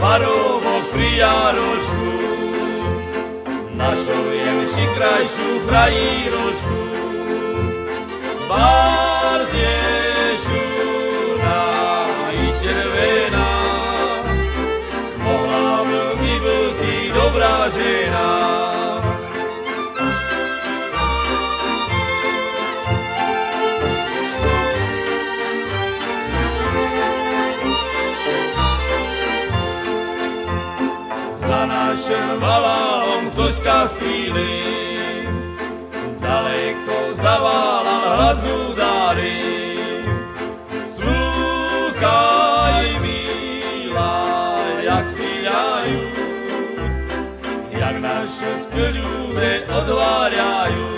parobok pri jaročku, našujem si krajšiu frajíročku. Barzdešuná i červená, mohla veľmi byť dobrá žena. Našim valálom ktoś kastvíli, daleko zaválal hlas udary. Slúchaj, milá, jak spíjajú, jak naše ľude odvárajú.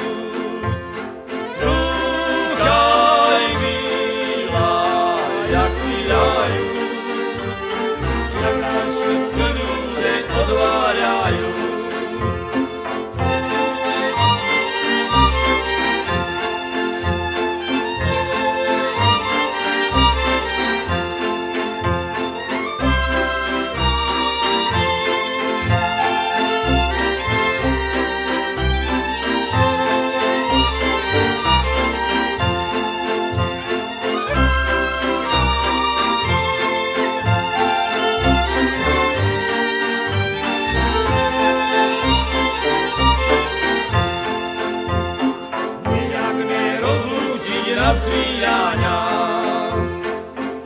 Na stríľania,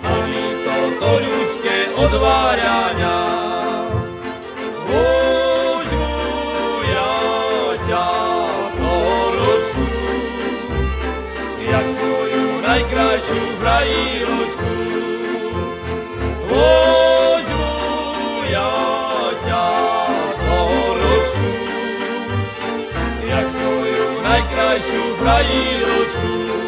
ani toto ľudské odváľania. Vezmu ja ťa poročku, jak svoju najkrajšiu frajíročku. Vezmu ja ťa poročku, jak svoju najkrajšiu frajíročku.